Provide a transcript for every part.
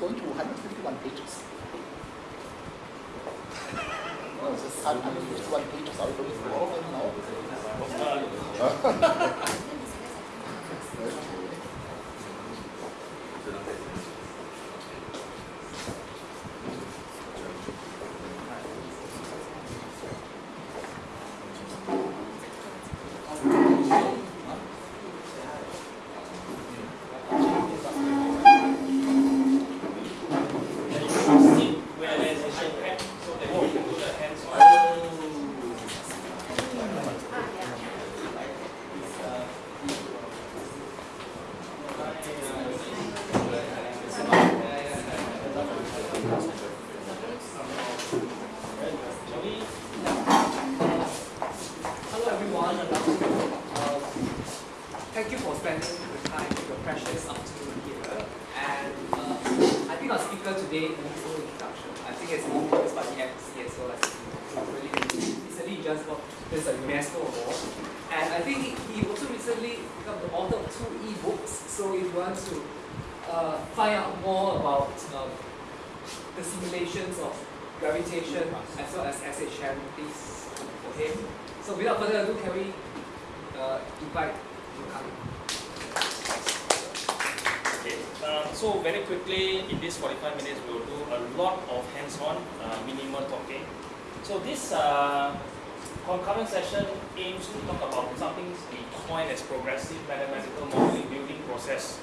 going to 151 pages. Oh, it's just 151 pages. Are we going through all of them now? okay. sit where there's an iPad so that you can do the hands-on. Hello everyone, uh, thank you for spending the time, your precious afternoon here. And uh, I think our speaker today no introduction. I think it's more obvious by the well as really recently just got this a UNESCO award. And I think he, also recently become the author of two e-books. So if you want to uh, find out more about um, the simulations of gravitation as well as SHM, please for him. So without further ado, can we uh, invite you Um, so very quickly in this 45 minutes we will do a lot of hands-on, uh, minimal talking. So this uh, concurrent session aims to talk about something we coin as progressive mathematical modeling building process.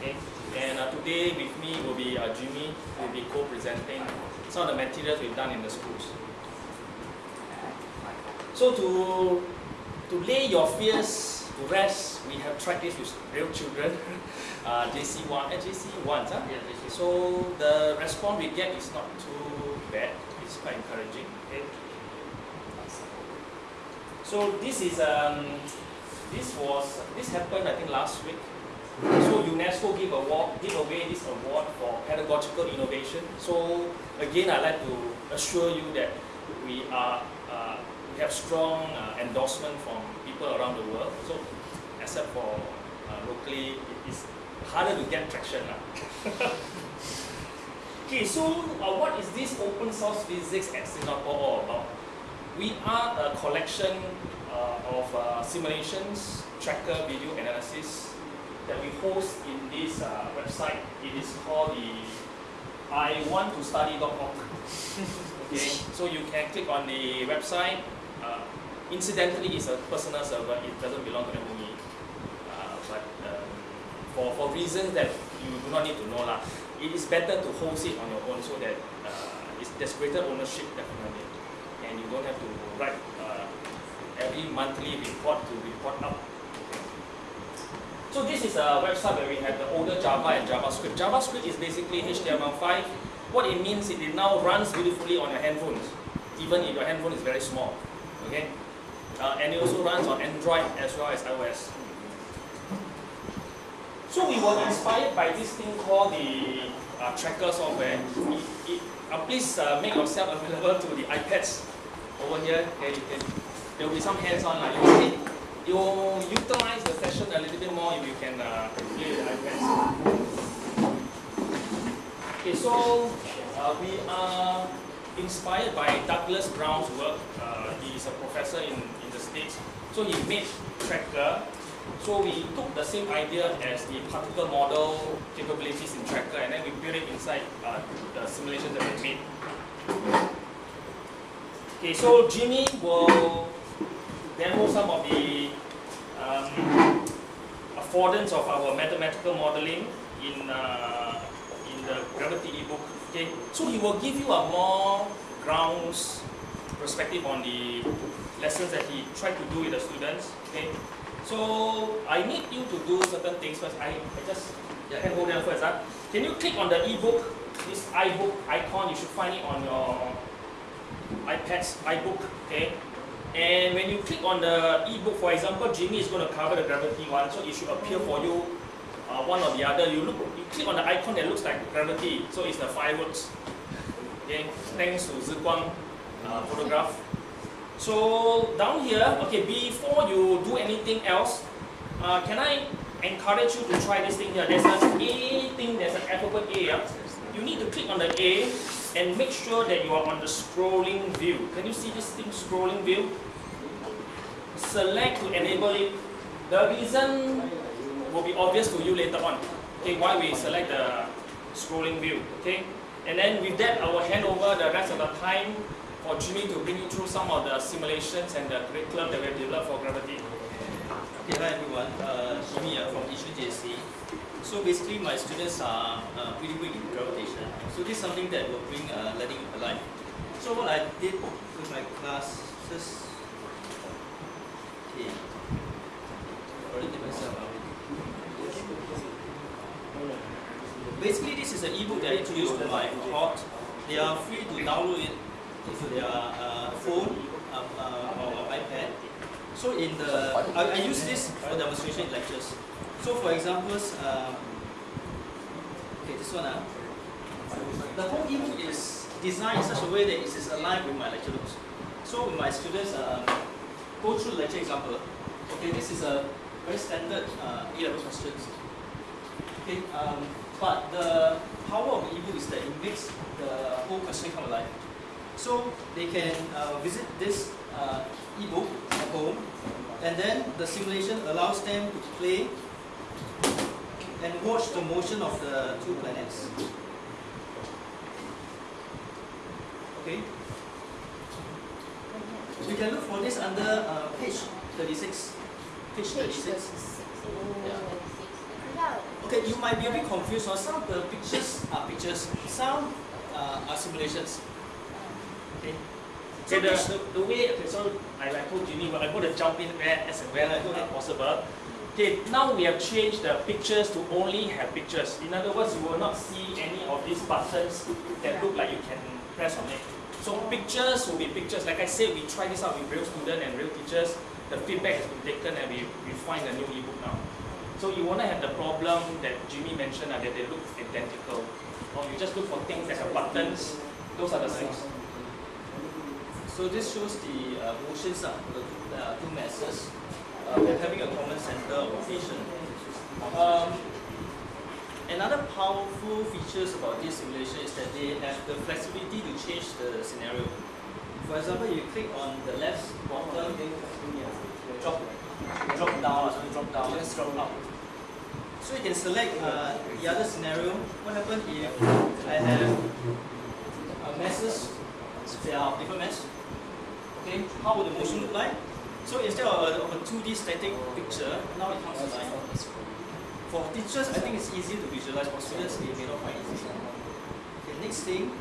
Okay, and uh, today with me will be uh, Jimmy, who will be co-presenting some of the materials we've done in the schools. So to to lay your fears to rest, we have tried this with real children, uh, JC1, uh, JC1, huh? Yeah, is So the response we get is not too bad. It's quite encouraging. Okay. So this is um, this was this happened I think last week. So UNESCO give award give away this award for pedagogical innovation. So again, I like to assure you that we are uh, we have strong uh, endorsement from people around the world. So except for uh, locally, it is harder to get traction. Okay, so uh, what is this open source physics at Singapore all about? We are a collection uh, of uh, simulations, tracker video analysis that we host in this uh, website. It is called the iwant2study.org. okay, so you can click on the website. Incidentally, it's a personal server. It doesn't belong to MOE. Uh, but um, for, for reasons that you do not need to know lah, it is better to host it on your own so that uh, it's, there's greater ownership definitely, and you don't have to write uh, every monthly report to report out. So this is a website where we have the older Java and JavaScript. JavaScript is basically HTML5. What it means is it now runs beautifully on your handphones, even if your handphone is very small. Okay, uh, and it also runs on Android as well as iOS. So we were inspired by this thing called the uh, tracker software. It, it, uh, please uh, make yourself available to the iPads over here. Okay, you can, there will be some hands-on. Like, you, see, you utilize the session a little bit more if you can uh, play the iPads. Okay, so uh, we are inspired by Douglas Brown's work. Uh, he is a professor in, So he made tracker so we took the same idea as the particle model capabilities in Tracker and then we built it inside uh, the simulation that we made. Okay, so Jimmy will demo some of the um, affordance of our mathematical modeling in, uh, in the Gravity ebook. Okay, so he will give you a more grounds perspective on the lessons that he tried to do with the students. Okay, so I need you to do certain things first. I, I just can hold them first. Huh? Can you click on the ebook, this iBook icon? You should find it on your iPad's iBook. Okay. And when you click on the ebook, for example, Jimmy is going to cover the gravity one, so it should appear for you uh, one or the other. You look, you click on the icon that looks like gravity, so it's the fireworks. Okay. Thanks to Ziguang uh, photograph. So down here, okay, before you do anything else, uh, can I encourage you to try this thing here? There's an A thing, there's an alphabet A. Yeah? you need to click on the A and make sure that you are on the scrolling view. Can you see this thing scrolling view? Select to enable it. The reason will be obvious to you later on. Okay, why we select the scrolling view. Okay, and then with that, I will hand over the rest of the time for Jimmy to bring you through some of the simulations and the curriculum that we have developed for gravity. Okay, hi everyone. Uh, Jimmy from Yishun JC. So basically, my students are uh, pretty weak in gravitation. So this is something that will bring uh, learning alive. So what I did with my classes. Okay. Myself. Basically, this is an ebook that I introduced to my cohort. They are free to download it into their uh, phone um, uh, or, iPad. So in the, I, I use this for demonstration lectures. So for examples, um, okay, this one, uh, the whole ebook is designed in such a way that it is aligned with my lecture notes. So my students um, go through lecture example, okay, this is a very standard uh, A-level questions. Okay, um, but the power of the ebook is that it makes the whole question come alive. So they can uh, visit this uh, ebook at home, and then the simulation allows them to play and watch the motion of the two planets. Okay. You can look for this under uh, page 36. Page 36. Okay, you might be a bit confused. Or some of the pictures are pictures, some uh, are simulations. Okay. So the, the, the way, okay, so I, I told Jimmy, well, I'm going to jump in where as and where Yeah, go uh, ahead. possible. Okay, now we have changed the pictures to only have pictures. In other words, you will not see any of these buttons that look like you can press on it. So pictures will be pictures. Like I said, we try this out with real students and real teachers. The feedback has been taken and we, we find a new ebook now. So you won't have the problem that Jimmy mentioned uh, that they look identical. Or you just look for things that have buttons. Those are the things. So this shows the uh, motions of the two, uh, two masses uh, they're having a common center of rotation. Um, another powerful features about this simulation is that they have the flexibility to change the scenario. For example, you click on the left bottom, drop, drop down, or something, drop down, just drop out. So you can select uh, the other scenario. What happens if I have uh, masses, they are different mass, Okay, how would the motion look like? So instead of a, of a 2D static picture, now it comes alive. For teachers, I think it's easy to visualize. For students, they may not find it easy. Okay, next thing.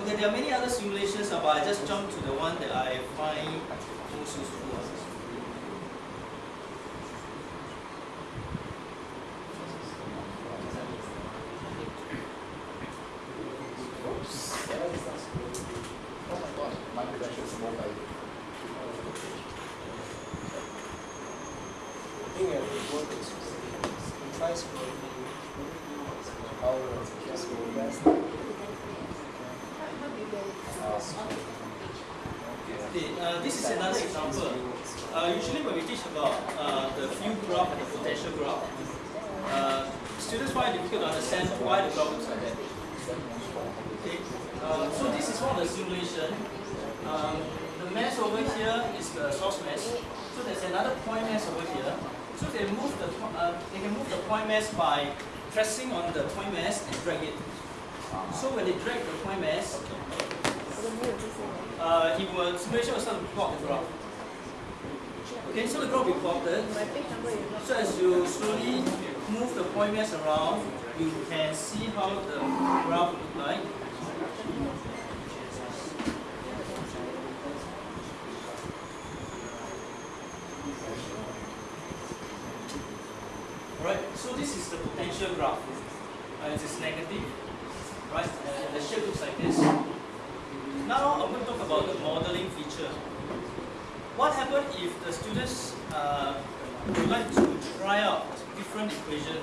Okay, uh, there are many other simulations, uh, but I just jump to the one that I find most useful. uh. Oh my god, my pressure is more by Okay, uh, this is another example. Uh, usually when we teach about uh, the field graph and the potential graph, uh, students find it difficult to understand why the graph like that. Okay, uh, so this is one of the simulation. Um, the mass over here is the source mass. So there's another point mass over here. So they move the uh, they can move the point mass by pressing on the point mass and drag it. So when they drag the point mass, uh, it will simulation will start to plot the graph. Okay, so the graph will be plotted. So as you slowly move the point mass around, you can see how the graph look like. Alright, so this is the potential graph. Uh, it is negative, right? And the shape looks like this. Now I'm going to talk about the modeling feature. What happens if the students uh, would like to try out different equation?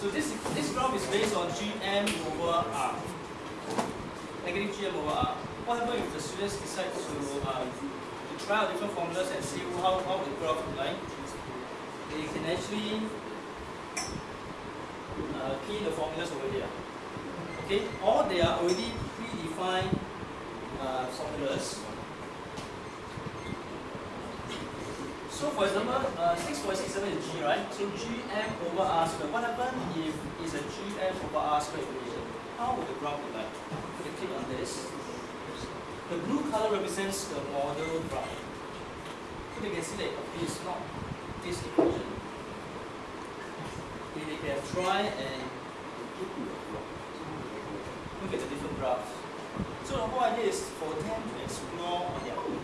So this this graph is based on Gm over R. Negative Gm over R. What happens if the students decide to, um, to try out different formulas and see how, how the graph look like, they can actually uh, key the formulas over here. Okay, or they are already predefined uh, formulas. So for example, uh, 6.67 is G, right? So Gm over R squared. What happens if it's a Gm over R squared equation? How would the graph look like? If you click on this, the blue color represents the model graph. So they can see that it is not this equation. Can try and look at the different graphs. So the whole idea is for them to explore on their own.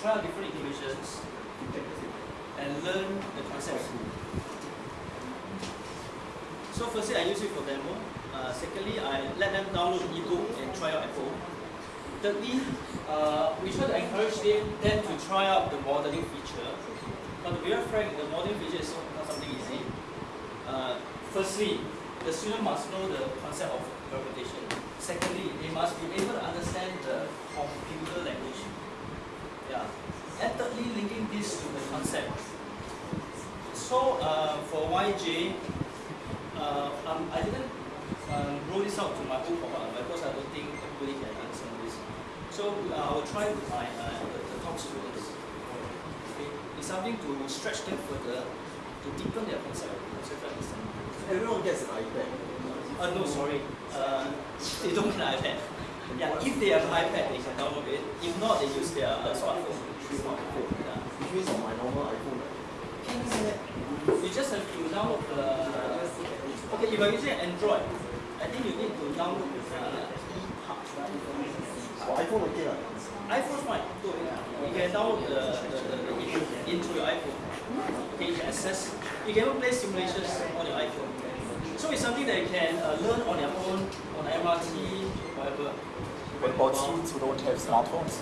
Try out different equations and learn the concepts. So firstly, I use it for demo. Uh, secondly, I let them download the ebook and try out at home. Thirdly, uh, we try to encourage them, them to try out the modeling feature. But to be frank, the modeling feature is not something easy. Uh, firstly, the student must know the concept of representation. Secondly, they must be able to understand the computer language. Yeah. And thirdly, linking this to the concept. So uh, for YJ, uh, um, I didn't um, roll this out to my whole cohort because I don't think everybody can understand this. So uh, I will try with my uh, the, the top students. Okay. It's something to stretch them further, to deepen their concept, concept understanding. Everyone gets an iPad. Uh, no, sorry. Uh, they don't need an iPad. Yeah, if they have an iPad, they can download it. If not, they use their uh, smartphone. Smartphone. Yeah. Which means on my normal iPhone, You just have to download the. Okay, if you're using Android, I think you need to download the ePub. for iPhone okay lah. iPhone fine, good. You can download the, the, the, the ebook into your iPhone. Can access. You can even play simulations on your iPhone. So it's something that you can uh, learn on your own, on MRT, whatever. What about students who don't have smartphones?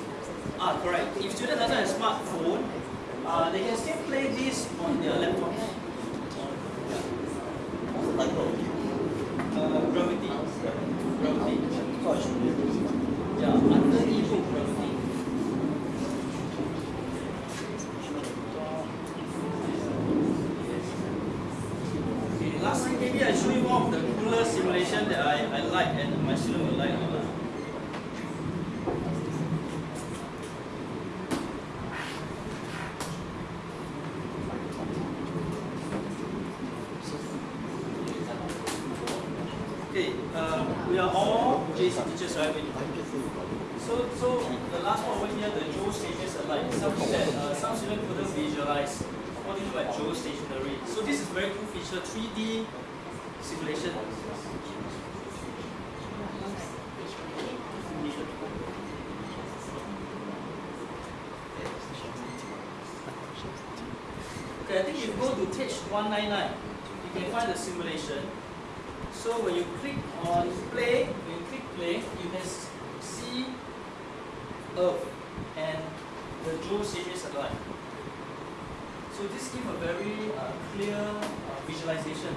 Ah, correct. If student doesn't have a smartphone, uh, they can still play this on their laptop. What's the title of it? Uh, gravity. Gravity. So I should be able to Yeah, under ebook gravity. Okay, lastly, maybe I show you one of the cooler simulation that I, I like and my student will like. Uh, Okay, uh, we are all JC teachers, right? So, so the last one over here, the Joe stages are like something that uh, some students couldn't visualize. What do you mean by geostationary? So this is very cool feature, 3D simulation. Okay, I think if you go to page 199, you can find the simulation. So when you click on play, when you click play, you can see Earth and the Joe series satellite. So this gives a very uh, clear uh, visualization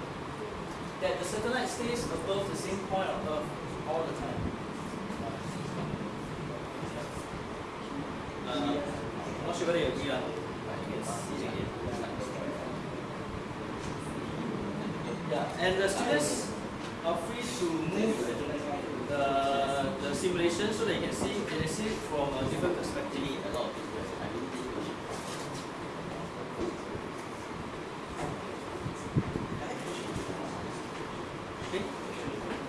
that the satellite stays above the same point on Earth all the time. Uh, not sure whether you agree. Uh. You can see it again. Yeah, and the students are free to move the, the simulation so they can see they can see from a different perspective. a Okay.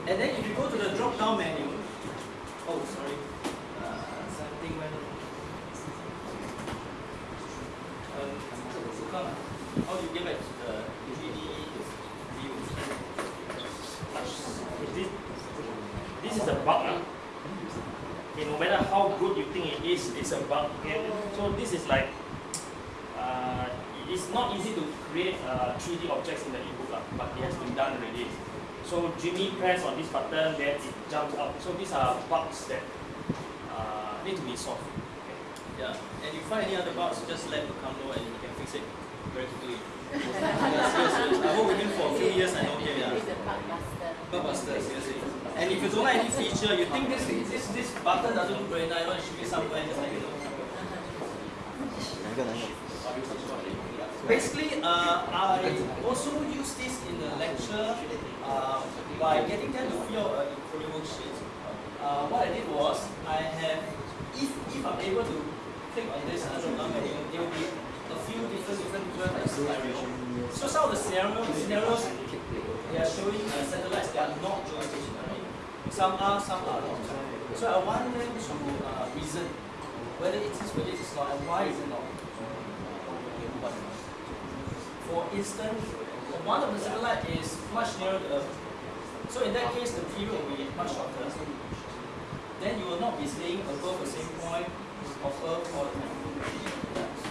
And then if you go to the drop down menu, oh sorry, uh, something went wrong. Um, Sukan, how do you get back to the 3D view? This, this is a bug. ah. Okay, no matter how good you think it is, it's a bug. Okay? So this is like, uh, it's not easy to create uh, 3D objects in the ebook, ah, but it has been done already. So Jimmy press on this button, then it jumps up. So these are bugs that uh, need to be solved. Okay. Yeah, and if you find any other bugs, just let me come know and he can fix it very quickly. yeah, seriously, I worked with him for a few years, I know him, yeah. Bugbuster, seriously. And if you don't like any feature, you think this this this button doesn't look very nice, why should be somewhere, just let me know. Basically, uh, I also use this in the lecture uh, by getting them to fill out a encoding worksheet. Uh, what I did was, I have, if, if I'm able to click on this drop down menu, there will be a few different different different scenarios. So some of the scenarios, scenarios they are showing uh, satellites that are not geostationary. Some are, some are not. So I want them to uh, reason whether it is, whether it is not, and why is it not. For instance, one of the satellite is much nearer the Earth. So in that case, the period will be much shorter. Then you will not be staying above the same point of Earth all the time.